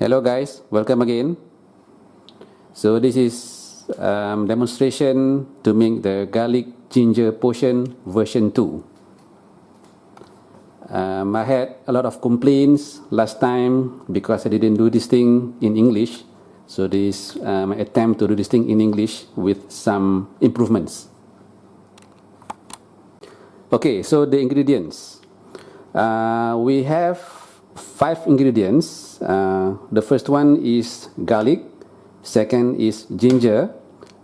Hello guys, welcome again. So this is um, demonstration to make the garlic ginger potion version 2. Um, I had a lot of complaints last time because I didn't do this thing in English. So this um, attempt to do this thing in English with some improvements. Okay, so the ingredients. Uh, we have five ingredients. Uh, the first one is garlic, second is ginger,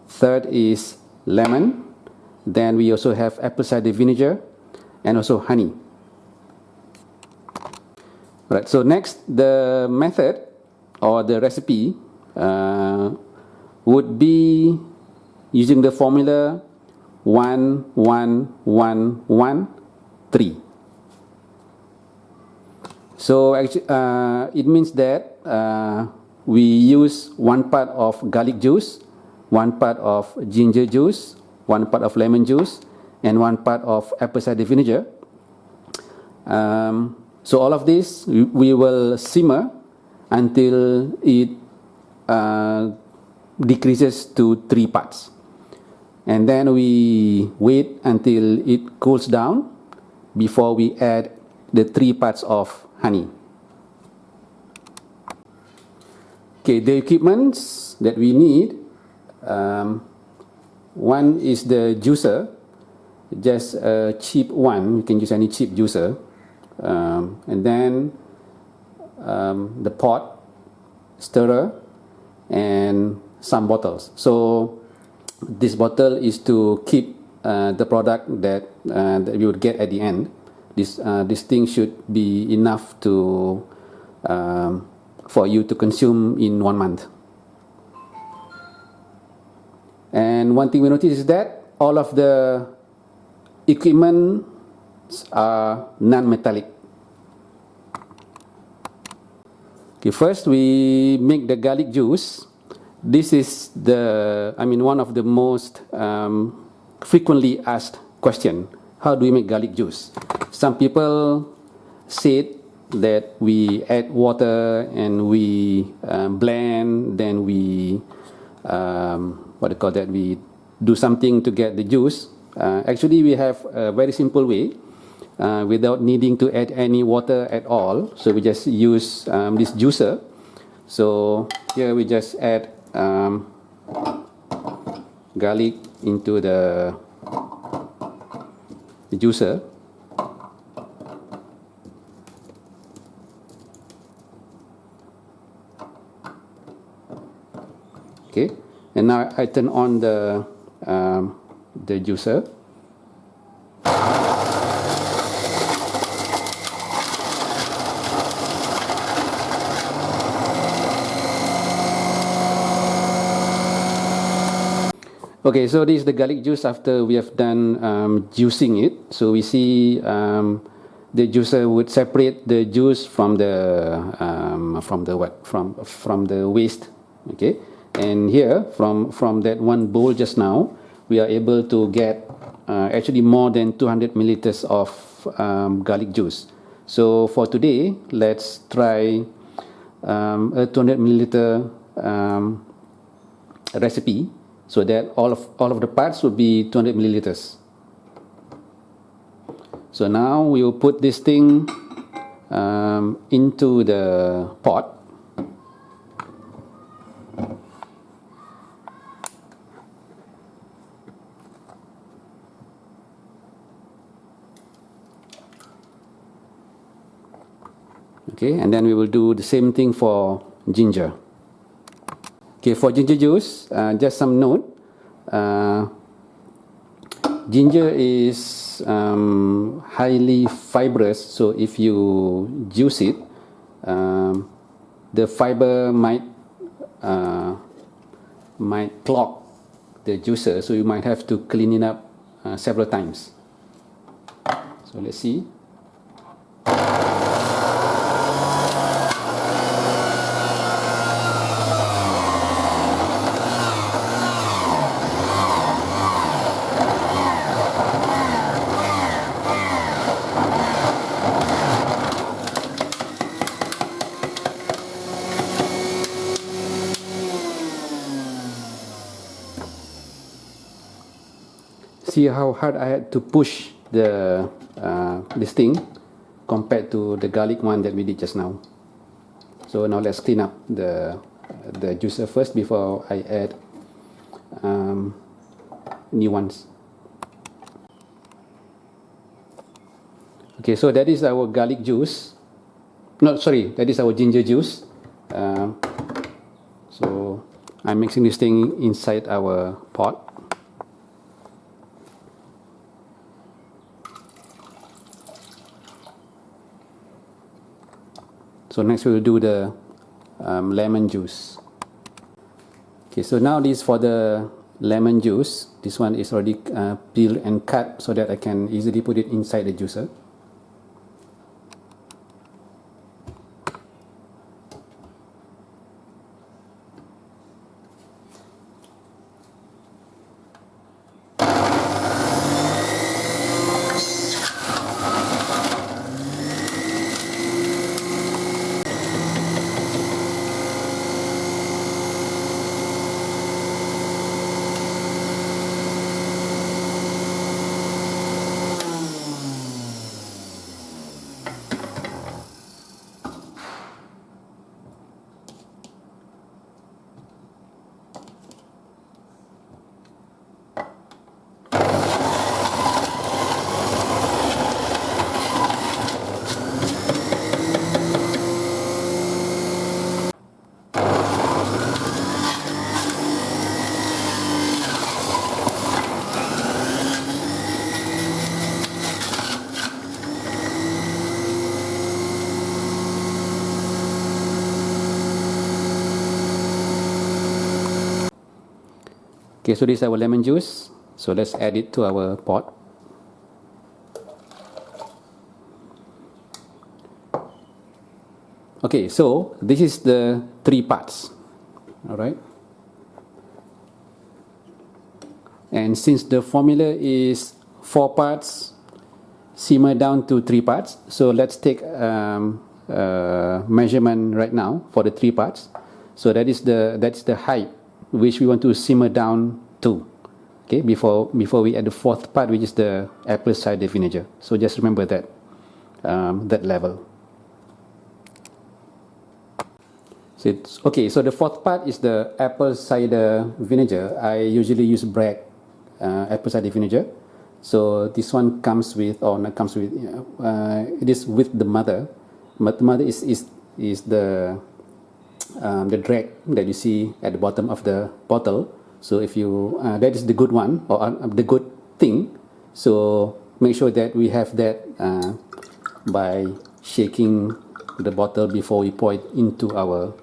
third is lemon, then we also have apple cider vinegar and also honey. Right, so next the method or the recipe uh, would be using the formula 1, 1, 1, 1, 3. So uh, it means that uh, we use one part of garlic juice, one part of ginger juice, one part of lemon juice, and one part of apple cider vinegar. Um, so all of this we will simmer until it uh, decreases to three parts and then we wait until it cools down before we add the three parts of honey. Okay, the equipments that we need, um, one is the juicer, just a cheap one, you can use any cheap juicer, um, and then um, the pot, stirrer, and some bottles. So this bottle is to keep uh, the product that, uh, that you would get at the end. This, uh, this thing should be enough to, um, for you to consume in one month. And one thing we notice is that all of the equipment are non-metallic. Okay, first we make the garlic juice this is the, I mean, one of the most um, frequently asked question. How do we make garlic juice? Some people said that we add water and we um, blend, then we, um, what do you call that, we do something to get the juice. Uh, actually, we have a very simple way uh, without needing to add any water at all. So we just use um, this juicer. So here we just add um, garlic into the, the juicer. Okay, and now I turn on the um, the juicer. Okay, so this is the garlic juice after we have done um, juicing it. So we see um, the juicer would separate the juice from the um, from the what from from the waste. Okay, and here from from that one bowl just now, we are able to get uh, actually more than 200 milliliters of um, garlic juice. So for today, let's try um, a 200 milliliter um, recipe so that all of all of the parts will be 200 milliliters so now we will put this thing um, into the pot okay and then we will do the same thing for ginger Okay, for ginger juice, uh, just some note. Uh, ginger is um, highly fibrous, so if you juice it, um, the fiber might uh, might clog the juicer, so you might have to clean it up uh, several times. So let's see. See how hard I had to push the uh, this thing compared to the garlic one that we did just now. So now let's clean up the the juicer first before I add um, new ones. Okay, so that is our garlic juice. No, sorry, that is our ginger juice. Uh, so I'm mixing this thing inside our pot. So next we will do the um, lemon juice. Okay, so now this for the lemon juice. This one is already uh, peeled and cut so that I can easily put it inside the juicer. Okay, so this is our lemon juice. So let's add it to our pot. Okay, so this is the three parts. All right. And since the formula is four parts, simmer down to three parts. So let's take um, uh, measurement right now for the three parts. So that is the that's the height which we want to simmer down to okay before before we add the fourth part which is the apple cider vinegar. So just remember that um, that level. So it's okay so the fourth part is the apple cider vinegar. I usually use Bragg uh, apple cider vinegar. So this one comes with or not comes with uh, it is with the mother. But the mother is is is the um, the drag that you see at the bottom of the bottle. So if you, uh, that is the good one or uh, the good thing. So make sure that we have that uh, by shaking the bottle before we pour it into our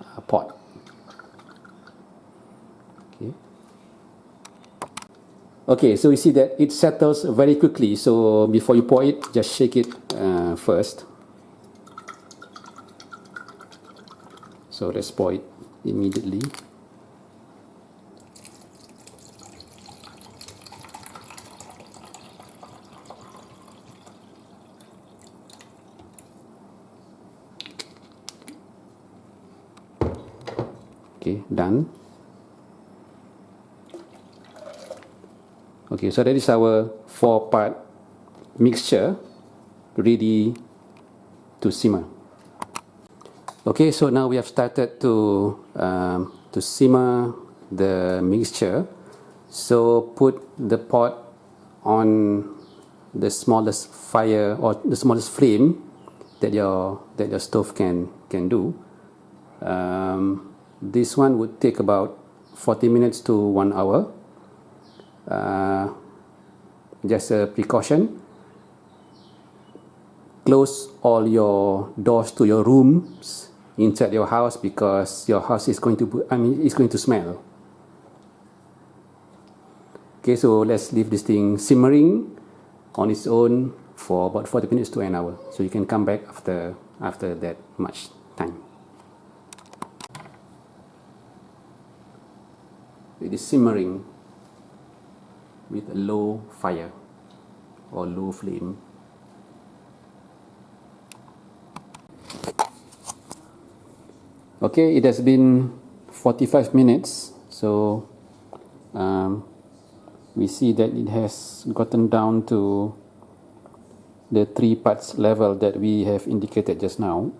uh, pot. Okay. okay, so you see that it settles very quickly. So before you pour it, just shake it uh, first. So it immediately. Okay done. Okay so that is our four part mixture ready to simmer Okay, so now we have started to um, to simmer the mixture. So put the pot on the smallest fire or the smallest flame that your that your stove can can do. Um, this one would take about 40 minutes to one hour. Uh, just a precaution. Close all your doors to your rooms inside your house because your house is going to I mean it's going to smell. Okay so let's leave this thing simmering on its own for about 40 minutes to an hour. So you can come back after after that much time. It is simmering with a low fire or low flame okay it has been 45 minutes so um, we see that it has gotten down to the three parts level that we have indicated just now.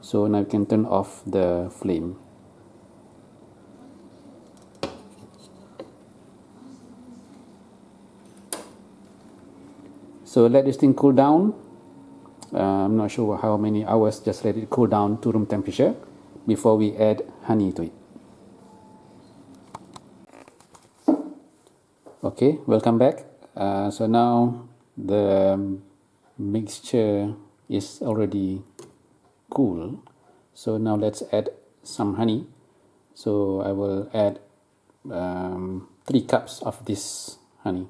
So now we can turn off the flame. So let this thing cool down. Uh, I'm not sure how many hours just let it cool down to room temperature before we add honey to it. Okay welcome back. Uh, so now the mixture is already cool. So now let's add some honey. So I will add um, three cups of this honey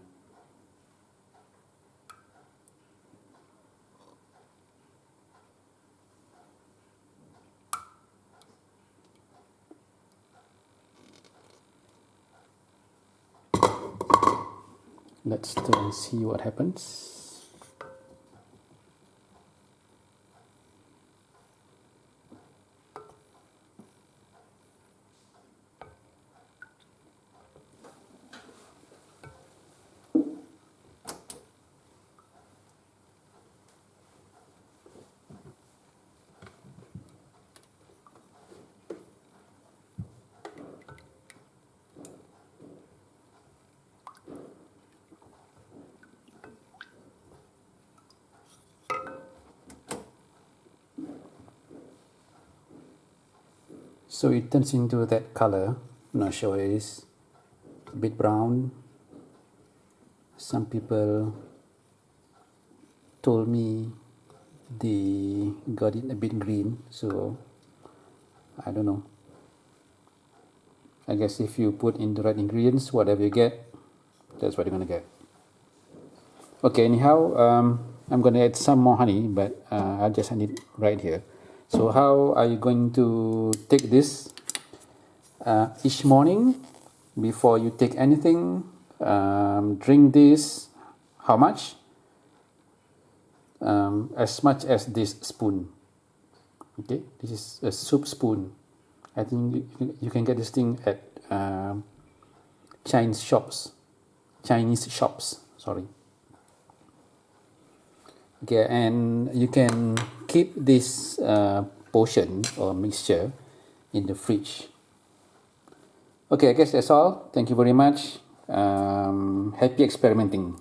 let's try and see what happens so it turns into that color. I'm not sure it is. A bit brown. Some people told me they got it a bit green so I don't know. I guess if you put in the right ingredients whatever you get that's what you're gonna get. Okay anyhow um, I'm gonna add some more honey but uh, I'll just add it right here so how are you going to take this uh, each morning before you take anything? Um, drink this. How much? Um, as much as this spoon. Okay, this is a soup spoon. I think you can get this thing at um, Chinese shops. Chinese shops. Sorry okay and you can keep this uh, potion or mixture in the fridge. Okay i guess that's all. Thank you very much. Um, happy experimenting